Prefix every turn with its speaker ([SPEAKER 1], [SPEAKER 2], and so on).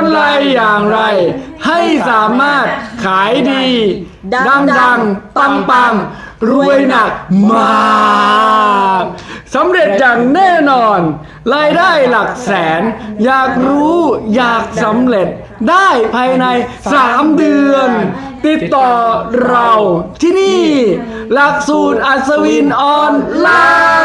[SPEAKER 1] อนไรอย่างไร ให้สามารถขายดี ดังดังปังปังๆรวยหนักมากสำเร็จอย่างแน่นอน รายได้หลักแสน อยากรู้อยากสำเร็จได้ภายใน 3 เดือน ติดต่อเราที่นี่ หลักสูตรอัศวินออนไลน์